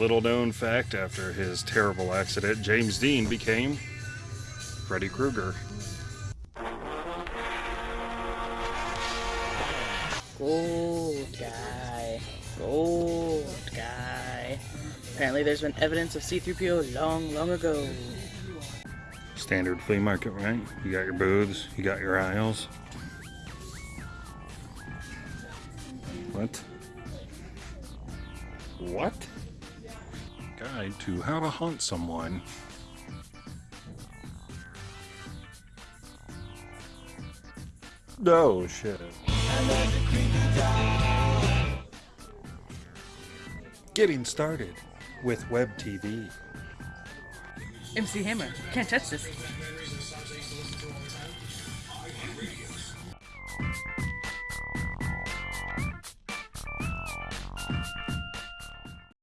Little known fact after his terrible accident, James Dean became Freddy Krueger. Gold guy. Gold guy. Apparently there's been evidence of C-3PO long, long ago. Standard flea market, right? You got your booths, you got your aisles. What? What? Guide to how to hunt someone. No shit. Getting started with web TV. MC Hammer. Can't touch this.